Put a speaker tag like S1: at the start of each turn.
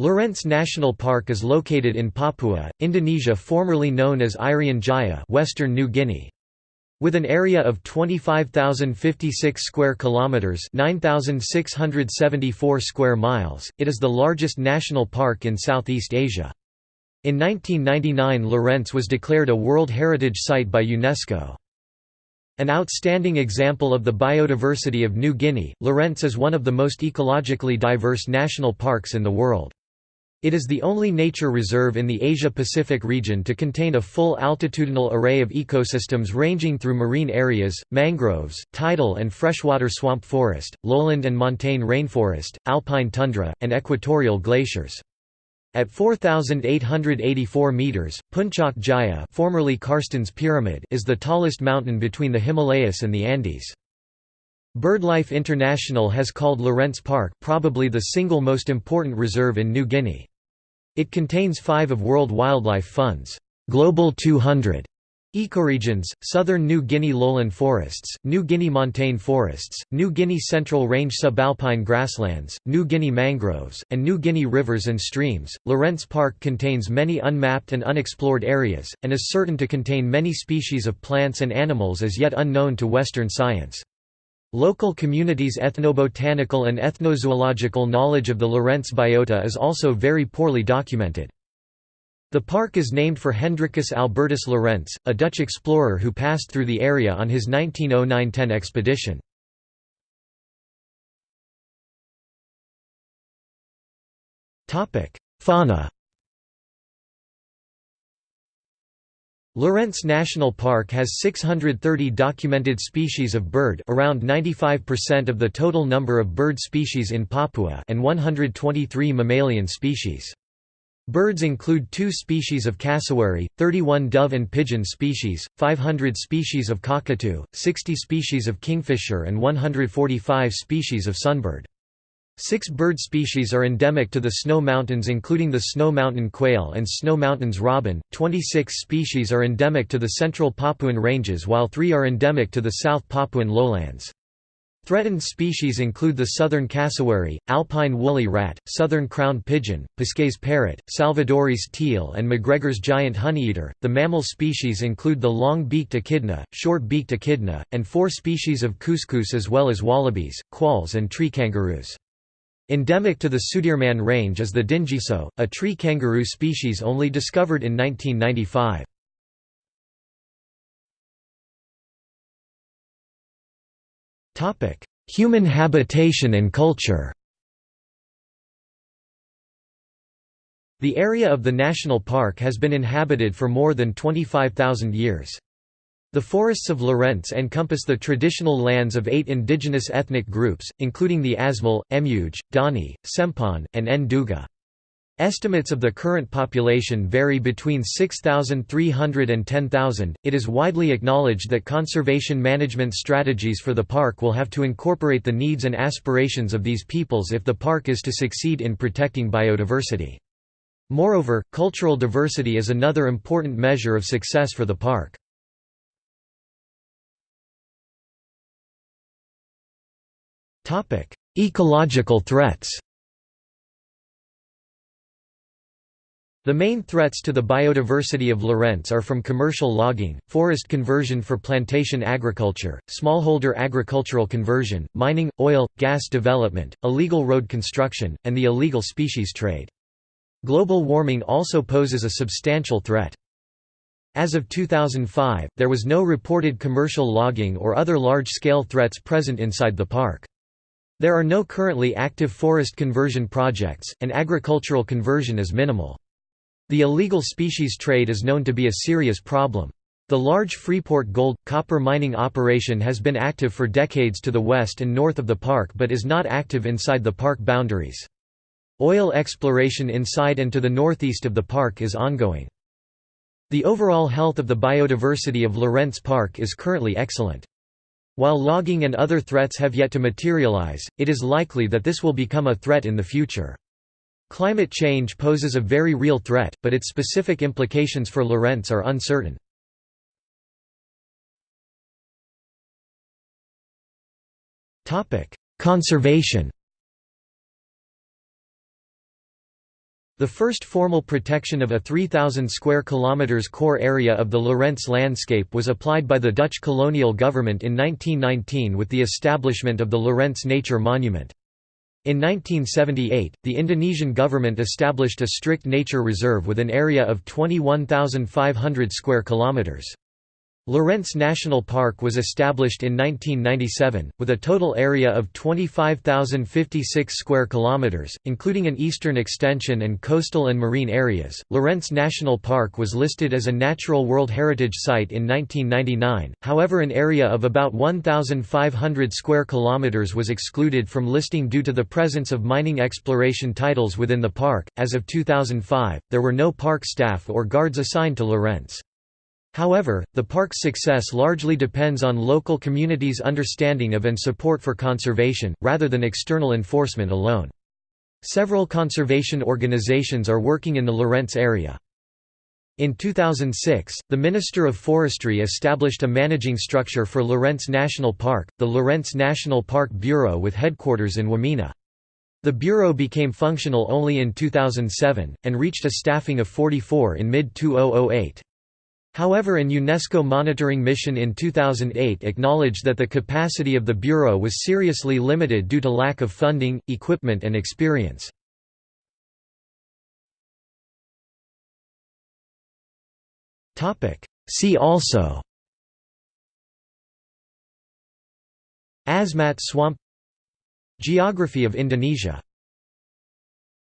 S1: Lorentz National Park is located in Papua, Indonesia formerly known as Irian Jaya Western New Guinea. With an area of 25,056 square kilometers, 9,674 square miles, it is the largest national park in Southeast Asia. In 1999 Lorentz was declared a World Heritage Site by UNESCO. An outstanding example of the biodiversity of New Guinea, Lorentz is one of the most ecologically diverse national parks in the world. It is the only nature reserve in the Asia-Pacific region to contain a full altitudinal array of ecosystems ranging through marine areas, mangroves, tidal and freshwater swamp forest, lowland and montane rainforest, alpine tundra, and equatorial glaciers. At 4,884 metres, Puncak Jaya formerly Carstensz Pyramid is the tallest mountain between the Himalayas and the Andes. BirdLife International has called Lorentz Park probably the single most important reserve in New Guinea. It contains five of World Wildlife Fund's Global 200 ecoregions, southern New Guinea lowland forests, New Guinea montane forests, New Guinea central range subalpine grasslands, New Guinea mangroves, and New Guinea rivers and streams. Lorentz Park contains many unmapped and unexplored areas, and is certain to contain many species of plants and animals as yet unknown to Western science. Local communities' ethnobotanical and ethnozoological knowledge of the Lorentz biota is also very poorly documented. The park is named for Hendrikus Albertus Lorentz, a Dutch explorer who passed through the area on his 1909–10 expedition. Fauna Lorentz National Park has 630 documented species of bird around 95% of the total number of bird species in Papua and 123 mammalian species. Birds include two species of cassowary, 31 dove and pigeon species, 500 species of cockatoo, 60 species of kingfisher and 145 species of sunbird. Six bird species are endemic to the Snow Mountains including the Snow Mountain quail and Snow Mountains robin, 26 species are endemic to the central Papuan ranges while three are endemic to the South Papuan lowlands. Threatened species include the southern cassowary, alpine woolly rat, southern crowned pigeon, Pesquet's parrot, Salvadori's teal, and McGregor's giant honeyeater. The mammal species include the long beaked echidna, short beaked echidna, and four species of cuscus as well as wallabies, quolls, and tree kangaroos. Endemic to the Sudirman Range is the dingiso, a tree kangaroo species only discovered in 1995. Human habitation and culture The area of the national park has been inhabited for more than 25,000 years. The forests of Lorentz encompass the traditional lands of eight indigenous ethnic groups, including the Asmat, Emuj, Dani, Sempan, and Nduga. Estimates of the current population vary between 6,300 and 10,000. It is widely acknowledged that conservation management strategies for the park will have to incorporate the needs and aspirations of these peoples if the park is to succeed in protecting biodiversity. Moreover, cultural diversity is another important measure of success for the park. Ecological threats The main threats to the biodiversity of Lorentz are from commercial logging, forest conversion for plantation agriculture, smallholder agricultural conversion, mining, oil, gas development, illegal road construction, and the illegal species trade. Global warming also poses a substantial threat. As of 2005, there was no reported commercial logging or other large-scale threats present inside the park. There are no currently active forest conversion projects, and agricultural conversion is minimal. The illegal species trade is known to be a serious problem. The large Freeport gold, copper mining operation has been active for decades to the west and north of the park but is not active inside the park boundaries. Oil exploration inside and to the northeast of the park is ongoing. The overall health of the biodiversity of Lorentz Park is currently excellent. While logging and other threats have yet to materialize, it is likely that this will become a threat in the future. Climate change poses a very real threat, but its specific implications for Lorentz are uncertain. Conservation The first formal protection of a 3,000 square kilometers core area of the Lorentz landscape was applied by the Dutch colonial government in 1919 with the establishment of the Lorentz Nature Monument. In 1978, the Indonesian government established a strict nature reserve with an area of 21,500 square kilometers. Lorentz National Park was established in 1997, with a total area of 25,056 square kilometers, including an eastern extension and coastal and marine areas. Lorentz National Park was listed as a Natural World Heritage Site in 1999. However, an area of about 1,500 square kilometers was excluded from listing due to the presence of mining exploration titles within the park. As of 2005, there were no park staff or guards assigned to Lorentz. However, the park's success largely depends on local communities' understanding of and support for conservation, rather than external enforcement alone. Several conservation organizations are working in the Lorentz area. In 2006, the Minister of Forestry established a managing structure for Lorentz National Park, the Lorentz National Park Bureau with headquarters in Wamena. The Bureau became functional only in 2007, and reached a staffing of 44 in mid-2008. However an UNESCO monitoring mission in 2008 acknowledged that the capacity of the Bureau was seriously limited due to lack of funding, equipment and experience. See also Asmat swamp Geography of Indonesia